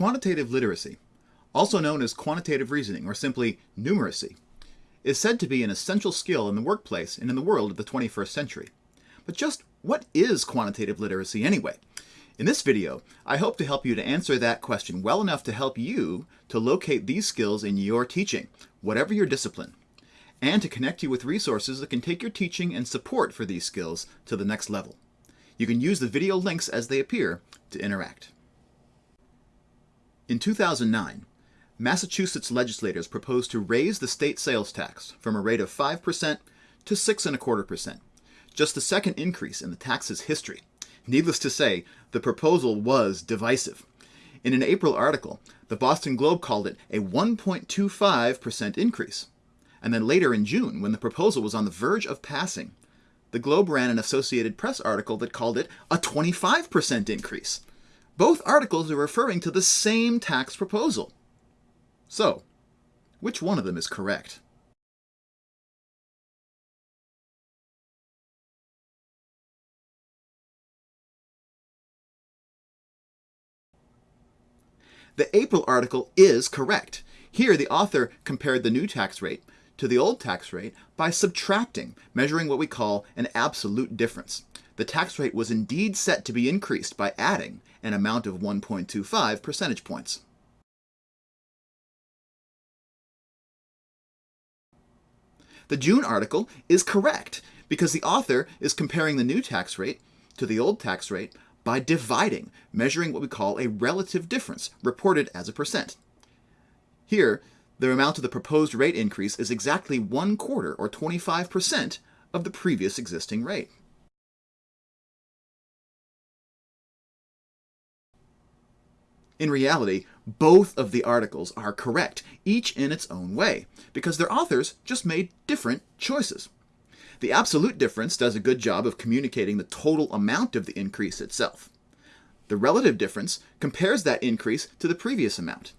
Quantitative literacy, also known as quantitative reasoning or simply numeracy, is said to be an essential skill in the workplace and in the world of the 21st century. But just what is quantitative literacy anyway? In this video, I hope to help you to answer that question well enough to help you to locate these skills in your teaching, whatever your discipline, and to connect you with resources that can take your teaching and support for these skills to the next level. You can use the video links as they appear to interact. In 2009, Massachusetts legislators proposed to raise the state sales tax from a rate of 5% to 6.25%, just the second increase in the tax's history. Needless to say, the proposal was divisive. In an April article, the Boston Globe called it a 1.25% increase. And then later in June, when the proposal was on the verge of passing, the Globe ran an Associated Press article that called it a 25% increase. Both articles are referring to the same tax proposal. So, which one of them is correct? The April article is correct. Here, the author compared the new tax rate to the old tax rate by subtracting, measuring what we call an absolute difference. The tax rate was indeed set to be increased by adding an amount of 1.25 percentage points. The June article is correct because the author is comparing the new tax rate to the old tax rate by dividing, measuring what we call a relative difference, reported as a percent. Here, the amount of the proposed rate increase is exactly one quarter, or 25%, of the previous existing rate. In reality, both of the articles are correct, each in its own way, because their authors just made different choices. The absolute difference does a good job of communicating the total amount of the increase itself. The relative difference compares that increase to the previous amount.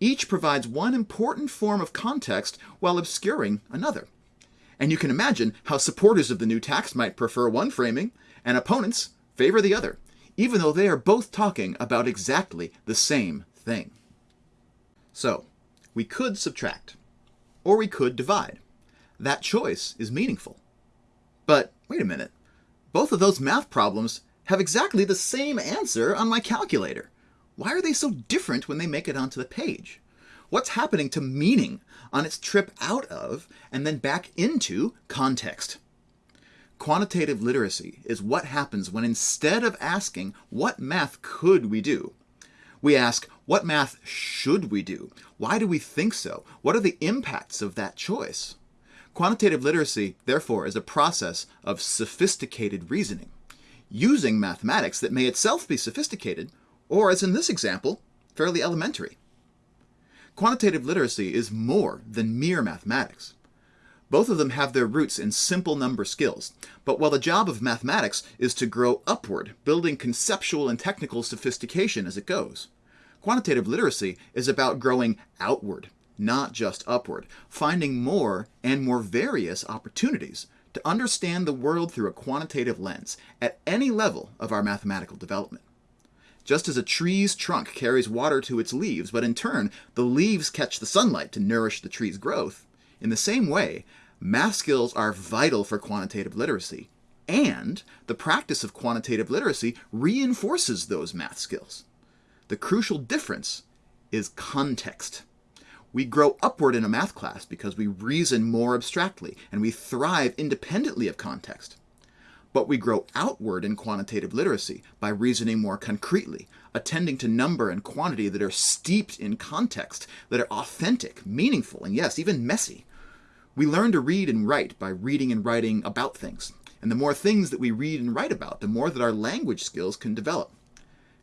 Each provides one important form of context while obscuring another. And you can imagine how supporters of the new tax might prefer one framing and opponents favor the other even though they are both talking about exactly the same thing. So, we could subtract, or we could divide. That choice is meaningful. But wait a minute, both of those math problems have exactly the same answer on my calculator. Why are they so different when they make it onto the page? What's happening to meaning on its trip out of and then back into context? Quantitative literacy is what happens when instead of asking, what math could we do? We ask, what math should we do? Why do we think so? What are the impacts of that choice? Quantitative literacy, therefore, is a process of sophisticated reasoning, using mathematics that may itself be sophisticated, or as in this example, fairly elementary. Quantitative literacy is more than mere mathematics. Both of them have their roots in simple number skills, but while the job of mathematics is to grow upward, building conceptual and technical sophistication as it goes, quantitative literacy is about growing outward, not just upward, finding more and more various opportunities to understand the world through a quantitative lens at any level of our mathematical development. Just as a tree's trunk carries water to its leaves, but in turn the leaves catch the sunlight to nourish the tree's growth, in the same way, math skills are vital for quantitative literacy, and the practice of quantitative literacy reinforces those math skills. The crucial difference is context. We grow upward in a math class because we reason more abstractly and we thrive independently of context. But we grow outward in quantitative literacy by reasoning more concretely, attending to number and quantity that are steeped in context, that are authentic, meaningful, and yes, even messy. We learn to read and write by reading and writing about things. And the more things that we read and write about, the more that our language skills can develop.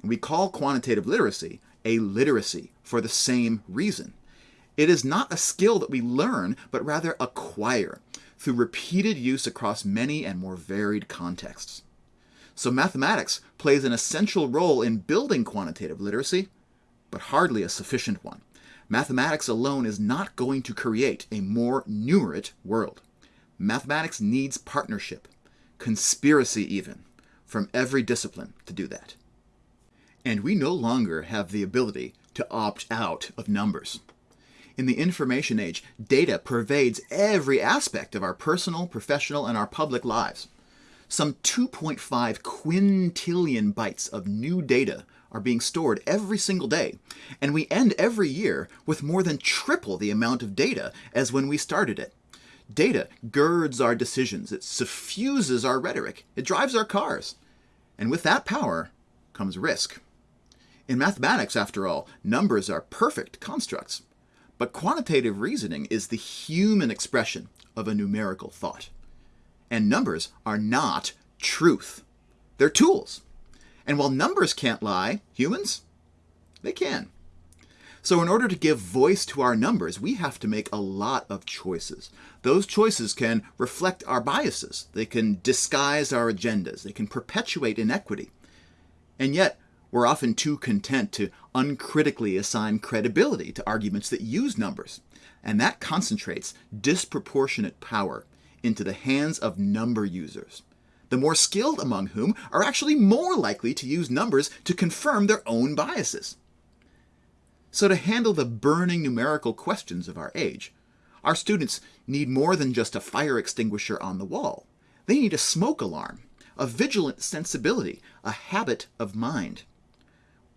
And we call quantitative literacy a literacy for the same reason. It is not a skill that we learn, but rather acquire through repeated use across many and more varied contexts. So mathematics plays an essential role in building quantitative literacy, but hardly a sufficient one. Mathematics alone is not going to create a more numerate world. Mathematics needs partnership, conspiracy even, from every discipline to do that. And we no longer have the ability to opt out of numbers. In the information age, data pervades every aspect of our personal, professional, and our public lives. Some 2.5 quintillion bytes of new data are being stored every single day, and we end every year with more than triple the amount of data as when we started it. Data girds our decisions, it suffuses our rhetoric, it drives our cars. And with that power comes risk. In mathematics, after all, numbers are perfect constructs. But quantitative reasoning is the human expression of a numerical thought. And numbers are not truth. They're tools. And while numbers can't lie, humans, they can. So in order to give voice to our numbers, we have to make a lot of choices. Those choices can reflect our biases. They can disguise our agendas. They can perpetuate inequity. And yet, we're often too content to uncritically assign credibility to arguments that use numbers. And that concentrates disproportionate power into the hands of number users the more skilled among whom are actually more likely to use numbers to confirm their own biases. So to handle the burning numerical questions of our age, our students need more than just a fire extinguisher on the wall. They need a smoke alarm, a vigilant sensibility, a habit of mind.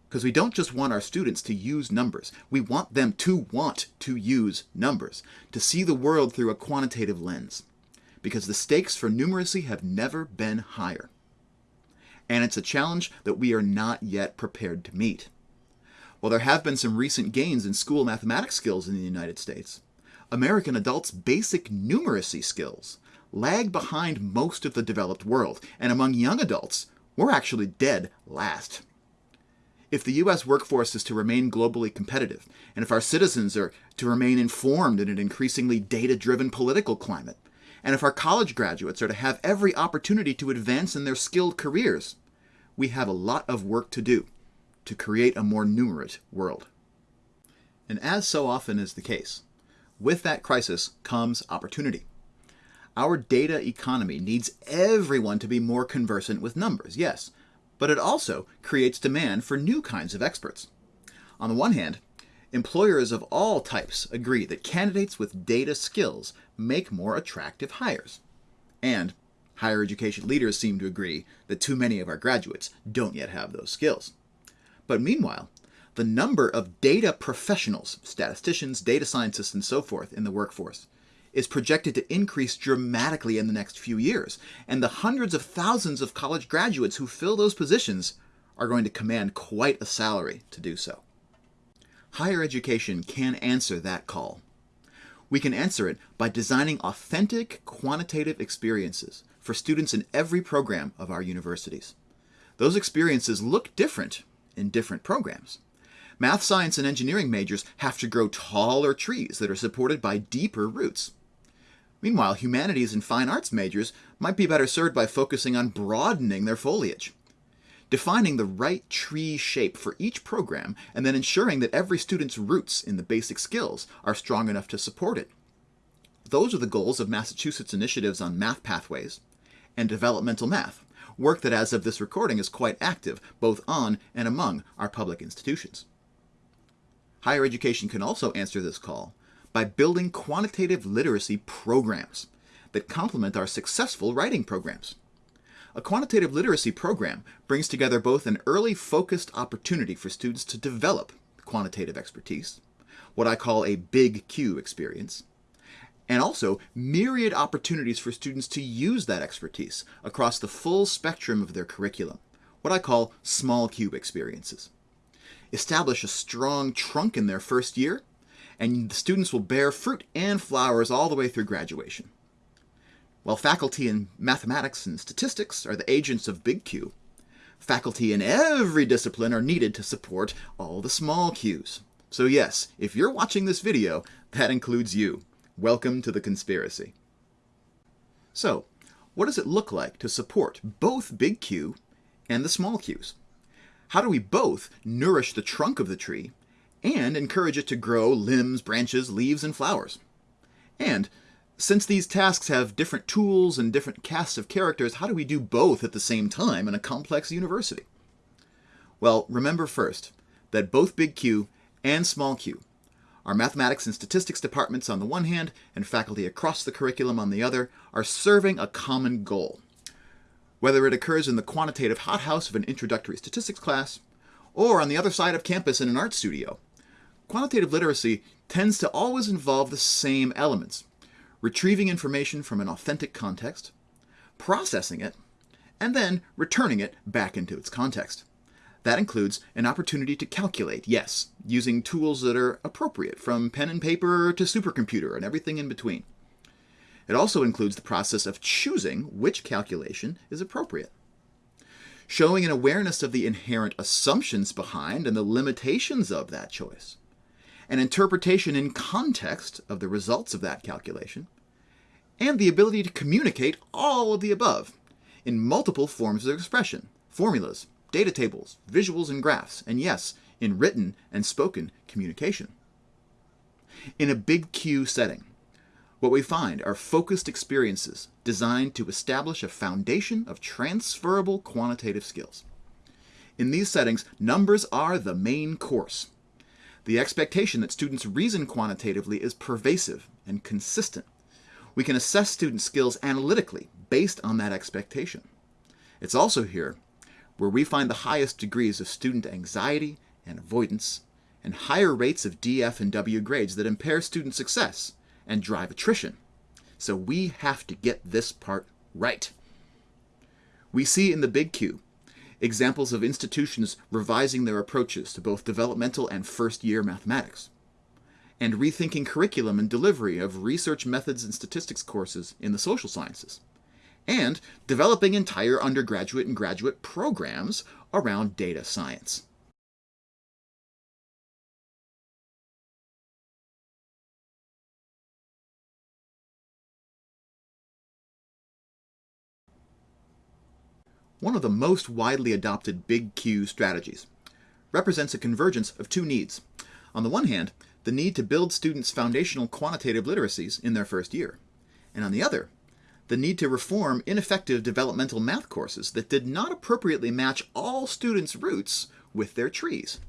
Because we don't just want our students to use numbers, we want them to want to use numbers, to see the world through a quantitative lens because the stakes for numeracy have never been higher. And it's a challenge that we are not yet prepared to meet. While there have been some recent gains in school mathematics skills in the United States, American adults' basic numeracy skills lag behind most of the developed world, and among young adults, we're actually dead last. If the US workforce is to remain globally competitive, and if our citizens are to remain informed in an increasingly data driven political climate, and if our college graduates are to have every opportunity to advance in their skilled careers, we have a lot of work to do to create a more numerate world. And as so often is the case, with that crisis comes opportunity. Our data economy needs everyone to be more conversant with numbers, yes, but it also creates demand for new kinds of experts. On the one hand, Employers of all types agree that candidates with data skills make more attractive hires. And higher education leaders seem to agree that too many of our graduates don't yet have those skills. But meanwhile, the number of data professionals, statisticians, data scientists, and so forth in the workforce is projected to increase dramatically in the next few years, and the hundreds of thousands of college graduates who fill those positions are going to command quite a salary to do so higher education can answer that call. We can answer it by designing authentic quantitative experiences for students in every program of our universities. Those experiences look different in different programs. Math, science, and engineering majors have to grow taller trees that are supported by deeper roots. Meanwhile, humanities and fine arts majors might be better served by focusing on broadening their foliage defining the right tree shape for each program, and then ensuring that every student's roots in the basic skills are strong enough to support it. Those are the goals of Massachusetts initiatives on math pathways and developmental math, work that as of this recording is quite active both on and among our public institutions. Higher education can also answer this call by building quantitative literacy programs that complement our successful writing programs. A quantitative literacy program brings together both an early focused opportunity for students to develop quantitative expertise, what I call a big Q experience, and also myriad opportunities for students to use that expertise across the full spectrum of their curriculum, what I call small Q experiences. Establish a strong trunk in their first year, and the students will bear fruit and flowers all the way through graduation. While faculty in mathematics and statistics are the agents of big Q, faculty in every discipline are needed to support all the small Qs. So yes, if you're watching this video, that includes you. Welcome to the conspiracy. So, what does it look like to support both big Q and the small q's? How do we both nourish the trunk of the tree and encourage it to grow limbs, branches, leaves, and flowers? And since these tasks have different tools and different casts of characters, how do we do both at the same time in a complex university? Well, remember first that both Big Q and Small q our mathematics and statistics departments on the one hand and faculty across the curriculum on the other are serving a common goal. Whether it occurs in the quantitative hothouse of an introductory statistics class or on the other side of campus in an art studio, quantitative literacy tends to always involve the same elements retrieving information from an authentic context, processing it, and then returning it back into its context. That includes an opportunity to calculate, yes, using tools that are appropriate, from pen and paper to supercomputer and everything in between. It also includes the process of choosing which calculation is appropriate. Showing an awareness of the inherent assumptions behind and the limitations of that choice. An interpretation in context of the results of that calculation. And the ability to communicate all of the above in multiple forms of expression, formulas, data tables, visuals, and graphs, and yes, in written and spoken communication. In a big Q setting, what we find are focused experiences designed to establish a foundation of transferable quantitative skills. In these settings, numbers are the main course. The expectation that students reason quantitatively is pervasive and consistent. We can assess student skills analytically based on that expectation. It's also here where we find the highest degrees of student anxiety and avoidance, and higher rates of DF and W grades that impair student success and drive attrition. So we have to get this part right. We see in the Big Q examples of institutions revising their approaches to both developmental and first-year mathematics, and rethinking curriculum and delivery of research methods and statistics courses in the social sciences and developing entire undergraduate and graduate programs around data science. One of the most widely adopted Big Q strategies represents a convergence of two needs. On the one hand, the need to build students' foundational quantitative literacies in their first year, and on the other, the need to reform ineffective developmental math courses that did not appropriately match all students' roots with their trees.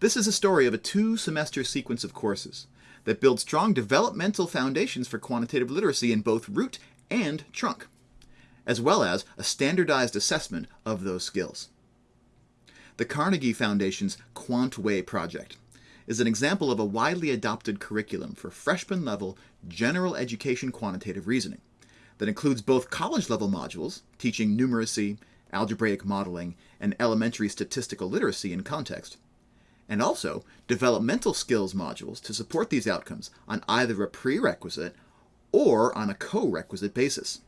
This is a story of a two-semester sequence of courses that build strong developmental foundations for quantitative literacy in both root and trunk, as well as a standardized assessment of those skills. The Carnegie Foundation's QuantWay project is an example of a widely adopted curriculum for freshman-level general education quantitative reasoning that includes both college-level modules, teaching numeracy, algebraic modeling, and elementary statistical literacy in context, and also developmental skills modules to support these outcomes on either a prerequisite or on a co-requisite basis.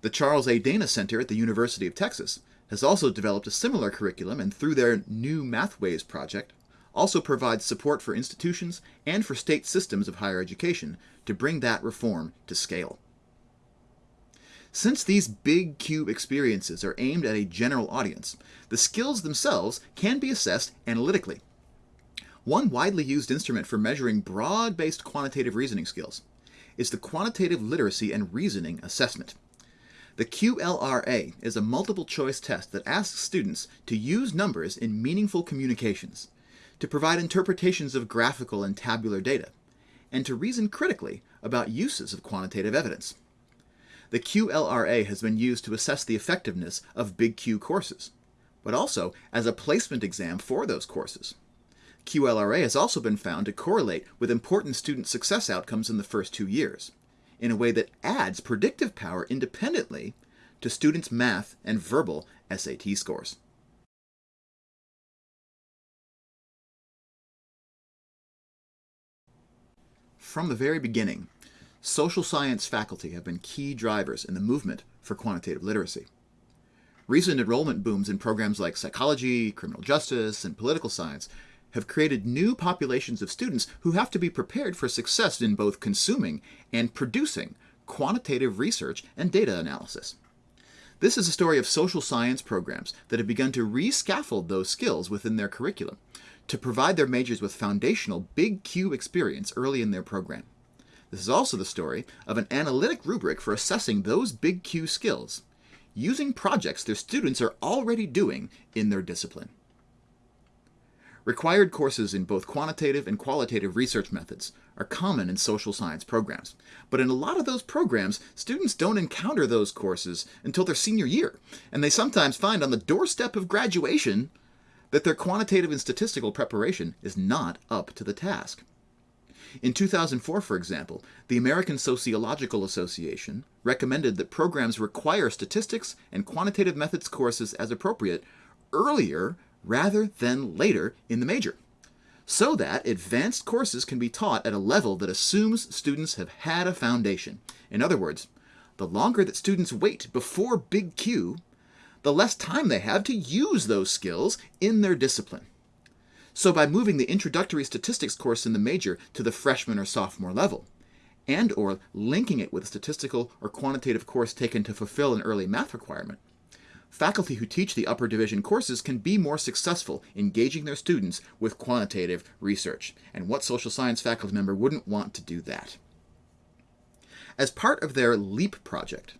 The Charles A. Dana Center at the University of Texas has also developed a similar curriculum and through their New Mathways project also provides support for institutions and for state systems of higher education to bring that reform to scale. Since these big Q experiences are aimed at a general audience, the skills themselves can be assessed analytically. One widely used instrument for measuring broad-based quantitative reasoning skills is the Quantitative Literacy and Reasoning Assessment. The QLRA is a multiple choice test that asks students to use numbers in meaningful communications, to provide interpretations of graphical and tabular data, and to reason critically about uses of quantitative evidence the QLRA has been used to assess the effectiveness of Big Q courses, but also as a placement exam for those courses. QLRA has also been found to correlate with important student success outcomes in the first two years, in a way that adds predictive power independently to students' math and verbal SAT scores. From the very beginning, social science faculty have been key drivers in the movement for quantitative literacy. Recent enrollment booms in programs like psychology, criminal justice, and political science have created new populations of students who have to be prepared for success in both consuming and producing quantitative research and data analysis. This is a story of social science programs that have begun to rescaffold those skills within their curriculum to provide their majors with foundational Big Q experience early in their program. This is also the story of an analytic rubric for assessing those big Q skills, using projects their students are already doing in their discipline. Required courses in both quantitative and qualitative research methods are common in social science programs, but in a lot of those programs, students don't encounter those courses until their senior year, and they sometimes find on the doorstep of graduation that their quantitative and statistical preparation is not up to the task. In 2004, for example, the American Sociological Association recommended that programs require statistics and quantitative methods courses as appropriate earlier rather than later in the major, so that advanced courses can be taught at a level that assumes students have had a foundation. In other words, the longer that students wait before Big Q, the less time they have to use those skills in their discipline. So by moving the introductory statistics course in the major to the freshman or sophomore level, and or linking it with a statistical or quantitative course taken to fulfill an early math requirement, faculty who teach the upper division courses can be more successful engaging their students with quantitative research. And what social science faculty member wouldn't want to do that? As part of their LEAP project,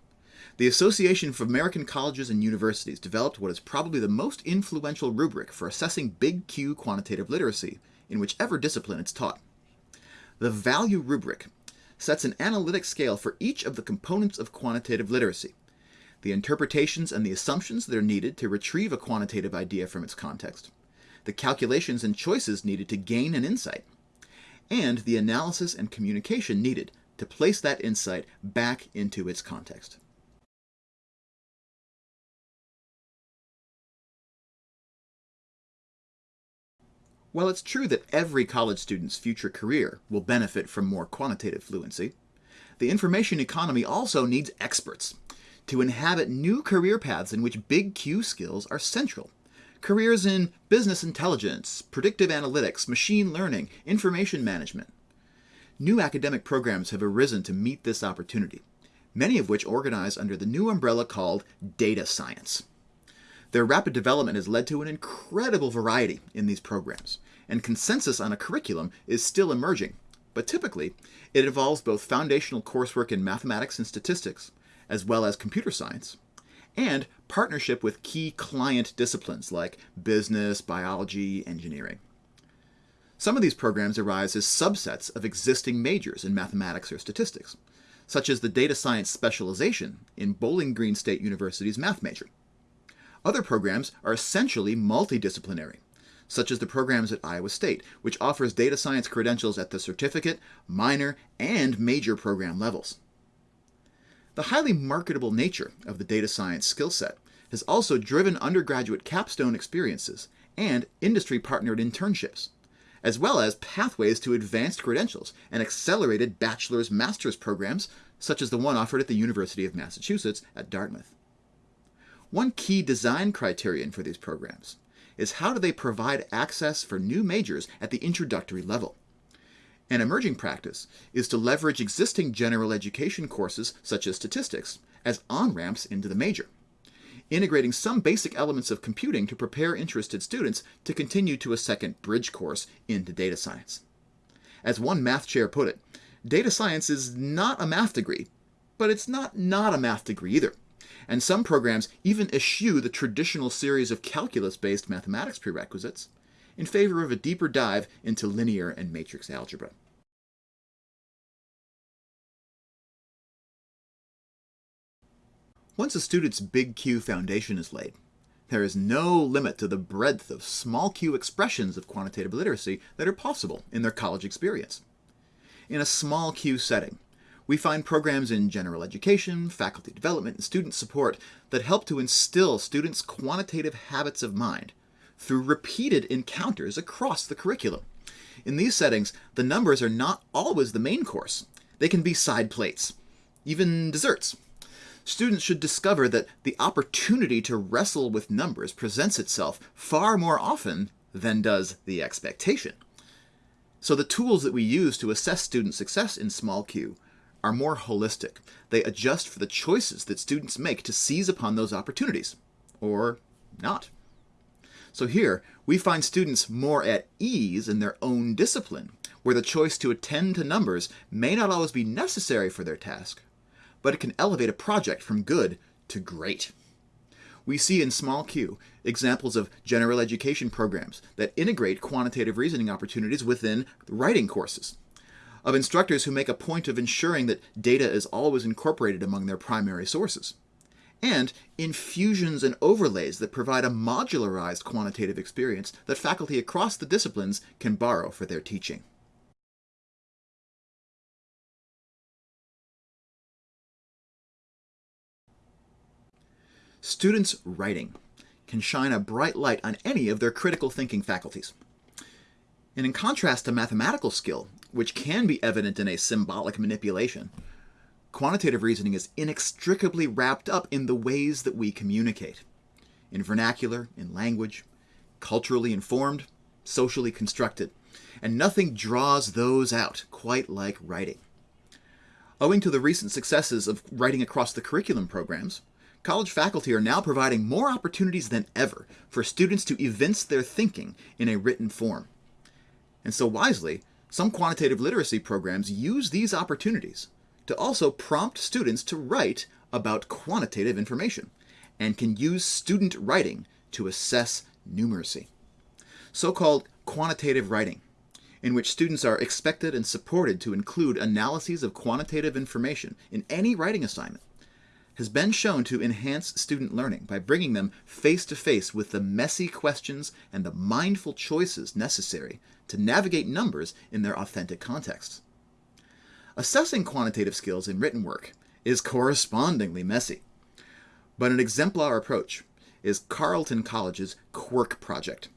the Association of American Colleges and Universities developed what is probably the most influential rubric for assessing Big Q quantitative literacy in whichever discipline it's taught. The Value Rubric sets an analytic scale for each of the components of quantitative literacy, the interpretations and the assumptions that are needed to retrieve a quantitative idea from its context, the calculations and choices needed to gain an insight, and the analysis and communication needed to place that insight back into its context. While it's true that every college student's future career will benefit from more quantitative fluency, the information economy also needs experts to inhabit new career paths in which big Q skills are central. Careers in business intelligence, predictive analytics, machine learning, information management. New academic programs have arisen to meet this opportunity, many of which organize under the new umbrella called data science. Their rapid development has led to an incredible variety in these programs, and consensus on a curriculum is still emerging. But typically, it involves both foundational coursework in mathematics and statistics, as well as computer science, and partnership with key client disciplines like business, biology, engineering. Some of these programs arise as subsets of existing majors in mathematics or statistics, such as the data science specialization in Bowling Green State University's math major. Other programs are essentially multidisciplinary, such as the programs at Iowa State, which offers data science credentials at the certificate, minor, and major program levels. The highly marketable nature of the data science skill set has also driven undergraduate capstone experiences and industry-partnered internships, as well as pathways to advanced credentials and accelerated bachelor's master's programs such as the one offered at the University of Massachusetts at Dartmouth. One key design criterion for these programs is how do they provide access for new majors at the introductory level. An emerging practice is to leverage existing general education courses, such as statistics, as on-ramps into the major, integrating some basic elements of computing to prepare interested students to continue to a second bridge course into data science. As one math chair put it, data science is not a math degree, but it's not not a math degree either. And some programs even eschew the traditional series of calculus-based mathematics prerequisites in favor of a deeper dive into linear and matrix algebra. Once a student's big Q foundation is laid, there is no limit to the breadth of small q expressions of quantitative literacy that are possible in their college experience. In a small q setting, we find programs in general education, faculty development, and student support that help to instill students' quantitative habits of mind through repeated encounters across the curriculum. In these settings, the numbers are not always the main course. They can be side plates, even desserts. Students should discover that the opportunity to wrestle with numbers presents itself far more often than does the expectation. So the tools that we use to assess student success in small q are more holistic. They adjust for the choices that students make to seize upon those opportunities, or not. So here, we find students more at ease in their own discipline, where the choice to attend to numbers may not always be necessary for their task, but it can elevate a project from good to great. we see in Small Q examples of general education programs that integrate quantitative reasoning opportunities within writing courses, of instructors who make a point of ensuring that data is always incorporated among their primary sources, and infusions and overlays that provide a modularized quantitative experience that faculty across the disciplines can borrow for their teaching. Students' writing can shine a bright light on any of their critical thinking faculties. And in contrast to mathematical skill, which can be evident in a symbolic manipulation, quantitative reasoning is inextricably wrapped up in the ways that we communicate. In vernacular, in language, culturally informed, socially constructed, and nothing draws those out quite like writing. Owing to the recent successes of writing across the curriculum programs, college faculty are now providing more opportunities than ever for students to evince their thinking in a written form. And so wisely, some quantitative literacy programs use these opportunities to also prompt students to write about quantitative information and can use student writing to assess numeracy. So-called quantitative writing, in which students are expected and supported to include analyses of quantitative information in any writing assignment, has been shown to enhance student learning by bringing them face to face with the messy questions and the mindful choices necessary to navigate numbers in their authentic contexts. Assessing quantitative skills in written work is correspondingly messy, but an exemplar approach is Carleton College's Quirk Project.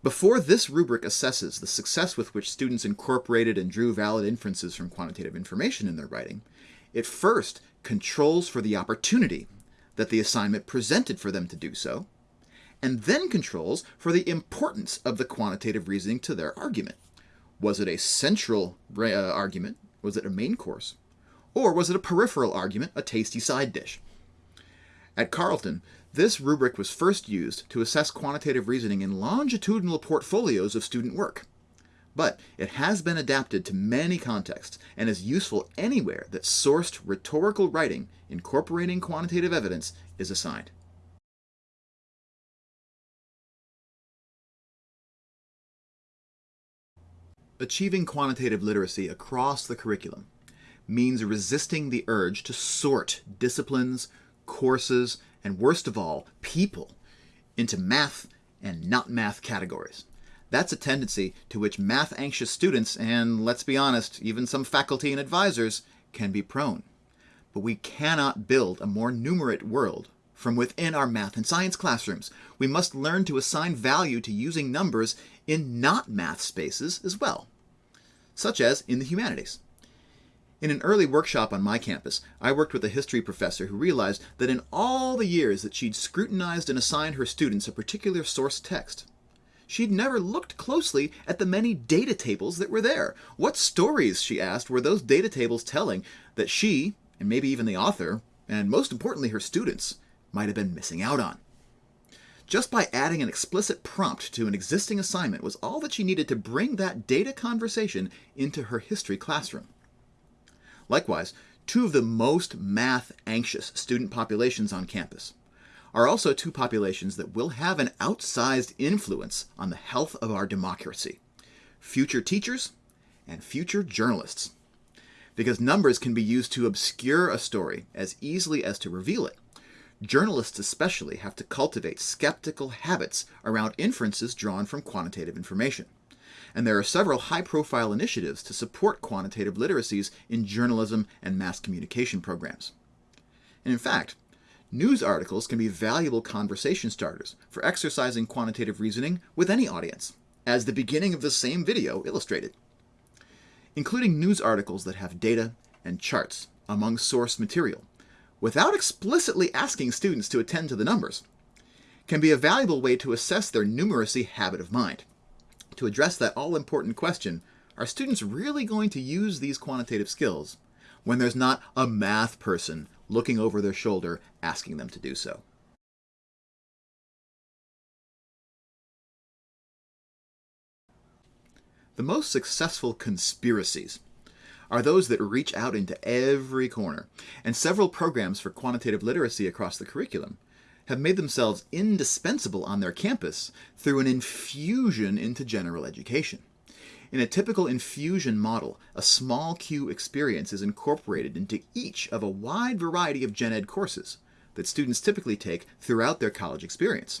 Before this rubric assesses the success with which students incorporated and drew valid inferences from quantitative information in their writing, it first controls for the opportunity that the assignment presented for them to do so, and then controls for the importance of the quantitative reasoning to their argument. Was it a central uh, argument? Was it a main course? Or was it a peripheral argument, a tasty side dish? At Carleton, this rubric was first used to assess quantitative reasoning in longitudinal portfolios of student work but it has been adapted to many contexts and is useful anywhere that sourced rhetorical writing incorporating quantitative evidence is assigned. Achieving quantitative literacy across the curriculum means resisting the urge to sort disciplines, courses, and worst of all, people into math and not math categories. That's a tendency to which math-anxious students, and let's be honest, even some faculty and advisors, can be prone. But we cannot build a more numerate world from within our math and science classrooms. We must learn to assign value to using numbers in not math spaces as well, such as in the humanities. In an early workshop on my campus, I worked with a history professor who realized that in all the years that she'd scrutinized and assigned her students a particular source text, She'd never looked closely at the many data tables that were there. What stories, she asked, were those data tables telling that she, and maybe even the author, and most importantly her students, might have been missing out on? Just by adding an explicit prompt to an existing assignment was all that she needed to bring that data conversation into her history classroom. Likewise, two of the most math-anxious student populations on campus are also two populations that will have an outsized influence on the health of our democracy future teachers and future journalists. Because numbers can be used to obscure a story as easily as to reveal it. Journalists especially have to cultivate skeptical habits around inferences drawn from quantitative information. And there are several high-profile initiatives to support quantitative literacies in journalism and mass communication programs. And in fact, News articles can be valuable conversation starters for exercising quantitative reasoning with any audience, as the beginning of the same video illustrated. Including news articles that have data and charts among source material, without explicitly asking students to attend to the numbers, can be a valuable way to assess their numeracy habit of mind. To address that all-important question, are students really going to use these quantitative skills when there's not a math person looking over their shoulder, asking them to do so. The most successful conspiracies are those that reach out into every corner, and several programs for quantitative literacy across the curriculum have made themselves indispensable on their campus through an infusion into general education. In a typical infusion model, a small Q experience is incorporated into each of a wide variety of gen ed courses that students typically take throughout their college experience.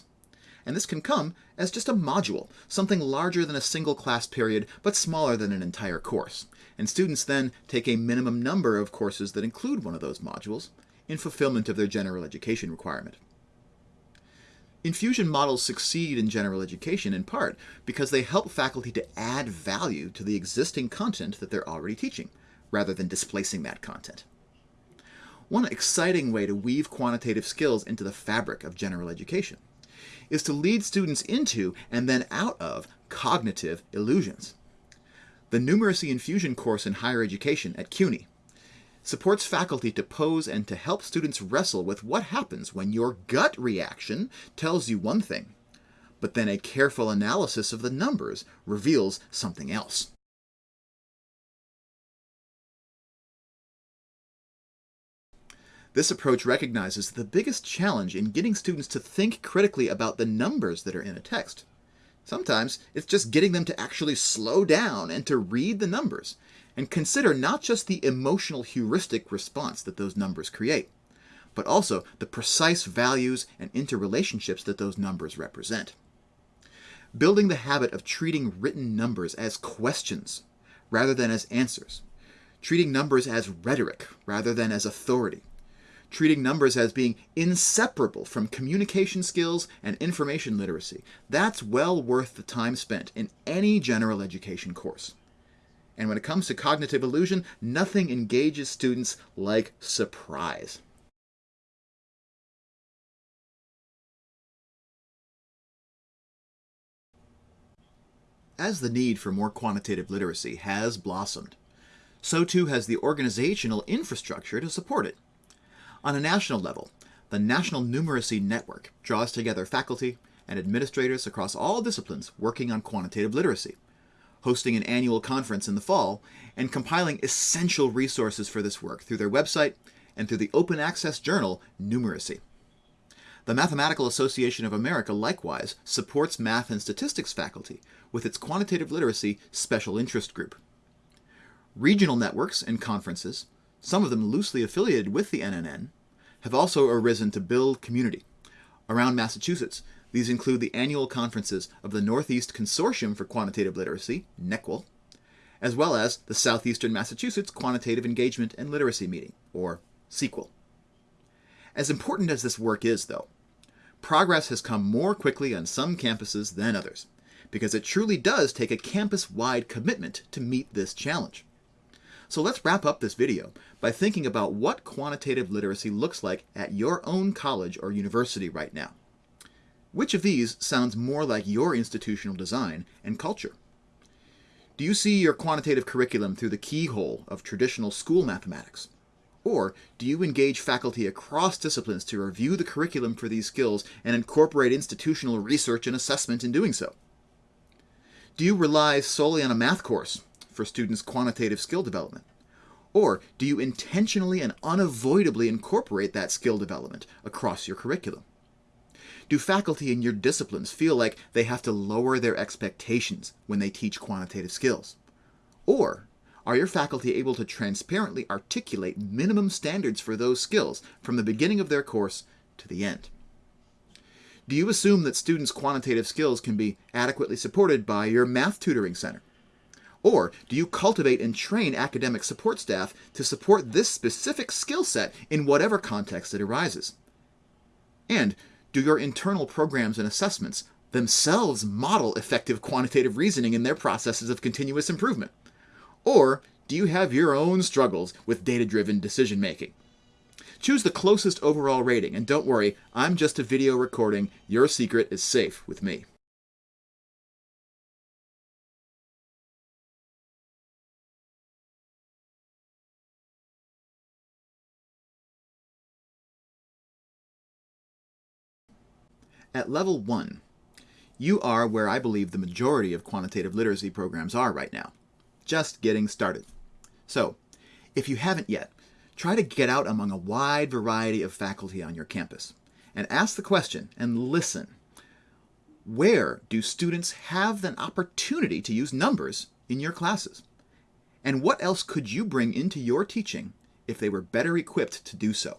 And this can come as just a module, something larger than a single class period but smaller than an entire course. And students then take a minimum number of courses that include one of those modules in fulfillment of their general education requirement. Infusion models succeed in general education in part because they help faculty to add value to the existing content that they're already teaching, rather than displacing that content. One exciting way to weave quantitative skills into the fabric of general education is to lead students into and then out of cognitive illusions. The Numeracy Infusion course in higher education at CUNY supports faculty to pose and to help students wrestle with what happens when your gut reaction tells you one thing, but then a careful analysis of the numbers reveals something else. This approach recognizes the biggest challenge in getting students to think critically about the numbers that are in a text. Sometimes it's just getting them to actually slow down and to read the numbers and consider not just the emotional heuristic response that those numbers create, but also the precise values and interrelationships that those numbers represent. Building the habit of treating written numbers as questions rather than as answers, treating numbers as rhetoric rather than as authority, treating numbers as being inseparable from communication skills and information literacy. That's well worth the time spent in any general education course. And when it comes to cognitive illusion, nothing engages students like surprise. As the need for more quantitative literacy has blossomed, so too has the organizational infrastructure to support it. On a national level, the National Numeracy Network draws together faculty and administrators across all disciplines working on quantitative literacy hosting an annual conference in the fall, and compiling essential resources for this work through their website and through the open access journal Numeracy. The Mathematical Association of America likewise supports math and statistics faculty with its quantitative literacy special interest group. Regional networks and conferences, some of them loosely affiliated with the NNN, have also arisen to build community. Around Massachusetts, these include the annual conferences of the Northeast Consortium for Quantitative Literacy, NEQUL, as well as the Southeastern Massachusetts Quantitative Engagement and Literacy Meeting, or SEQUEL. As important as this work is, though, progress has come more quickly on some campuses than others, because it truly does take a campus-wide commitment to meet this challenge. So let's wrap up this video by thinking about what quantitative literacy looks like at your own college or university right now. Which of these sounds more like your institutional design and culture? Do you see your quantitative curriculum through the keyhole of traditional school mathematics? Or do you engage faculty across disciplines to review the curriculum for these skills and incorporate institutional research and assessment in doing so? Do you rely solely on a math course for students' quantitative skill development? Or do you intentionally and unavoidably incorporate that skill development across your curriculum? Do faculty in your disciplines feel like they have to lower their expectations when they teach quantitative skills? Or are your faculty able to transparently articulate minimum standards for those skills from the beginning of their course to the end? Do you assume that students' quantitative skills can be adequately supported by your math tutoring center? Or do you cultivate and train academic support staff to support this specific skill set in whatever context it arises? And do your internal programs and assessments themselves model effective quantitative reasoning in their processes of continuous improvement? Or do you have your own struggles with data-driven decision making? Choose the closest overall rating, and don't worry, I'm just a video recording. Your secret is safe with me. At level 1, you are where I believe the majority of quantitative literacy programs are right now, just getting started. So, if you haven't yet, try to get out among a wide variety of faculty on your campus and ask the question and listen. Where do students have an opportunity to use numbers in your classes? And what else could you bring into your teaching if they were better equipped to do so?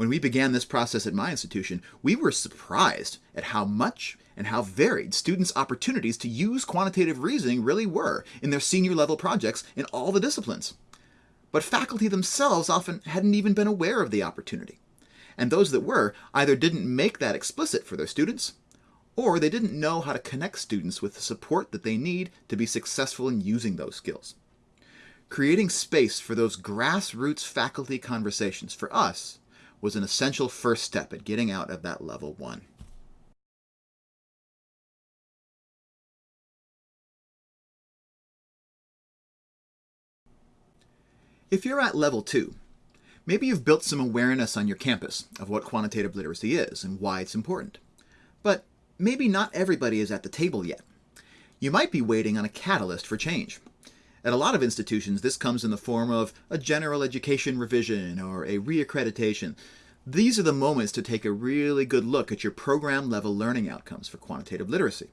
When we began this process at my institution, we were surprised at how much and how varied students' opportunities to use quantitative reasoning really were in their senior level projects in all the disciplines. But faculty themselves often hadn't even been aware of the opportunity. And those that were either didn't make that explicit for their students, or they didn't know how to connect students with the support that they need to be successful in using those skills. Creating space for those grassroots faculty conversations for us was an essential first step at getting out of that level one. If you're at level two, maybe you've built some awareness on your campus of what quantitative literacy is and why it's important. But maybe not everybody is at the table yet. You might be waiting on a catalyst for change. At a lot of institutions, this comes in the form of a general education revision or a reaccreditation. These are the moments to take a really good look at your program level learning outcomes for quantitative literacy.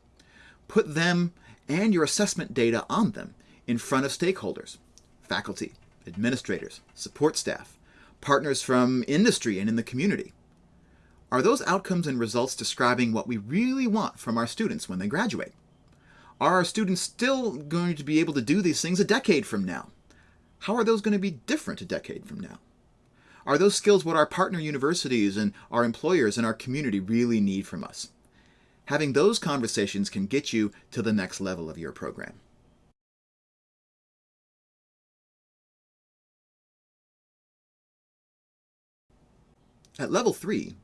Put them and your assessment data on them in front of stakeholders, faculty, administrators, support staff, partners from industry and in the community. Are those outcomes and results describing what we really want from our students when they graduate? Are our students still going to be able to do these things a decade from now? How are those going to be different a decade from now? Are those skills what our partner universities and our employers and our community really need from us? Having those conversations can get you to the next level of your program. At level 3,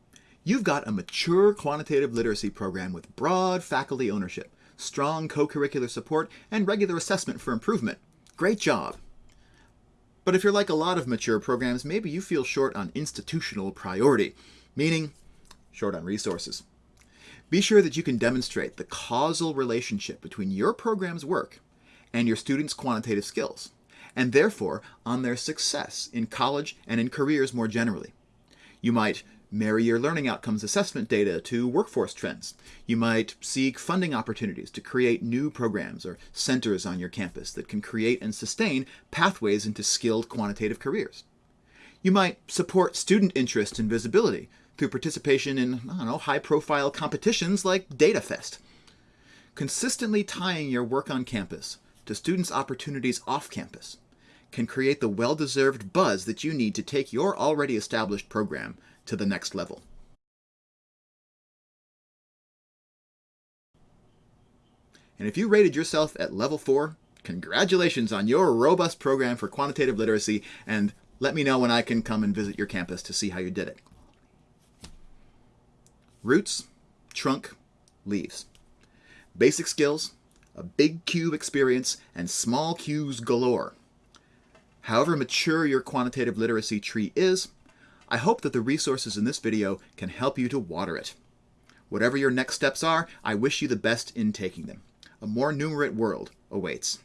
you've got a mature quantitative literacy program with broad faculty ownership, strong co-curricular support, and regular assessment for improvement. Great job! But if you're like a lot of mature programs, maybe you feel short on institutional priority, meaning short on resources. Be sure that you can demonstrate the causal relationship between your program's work and your students' quantitative skills, and therefore on their success in college and in careers more generally. You might marry your learning outcomes assessment data to workforce trends. You might seek funding opportunities to create new programs or centers on your campus that can create and sustain pathways into skilled quantitative careers. You might support student interest and visibility through participation in, I don't know, high-profile competitions like DataFest. Consistently tying your work on campus to students' opportunities off campus can create the well-deserved buzz that you need to take your already established program to the next level. And if you rated yourself at level 4, congratulations on your robust program for quantitative literacy, and let me know when I can come and visit your campus to see how you did it. Roots, trunk, leaves. Basic skills, a big Q experience, and small Qs galore. However mature your quantitative literacy tree is, I hope that the resources in this video can help you to water it. Whatever your next steps are, I wish you the best in taking them. A more numerate world awaits.